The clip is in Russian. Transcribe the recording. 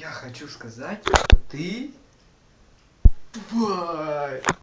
я хочу сказать что ты тупая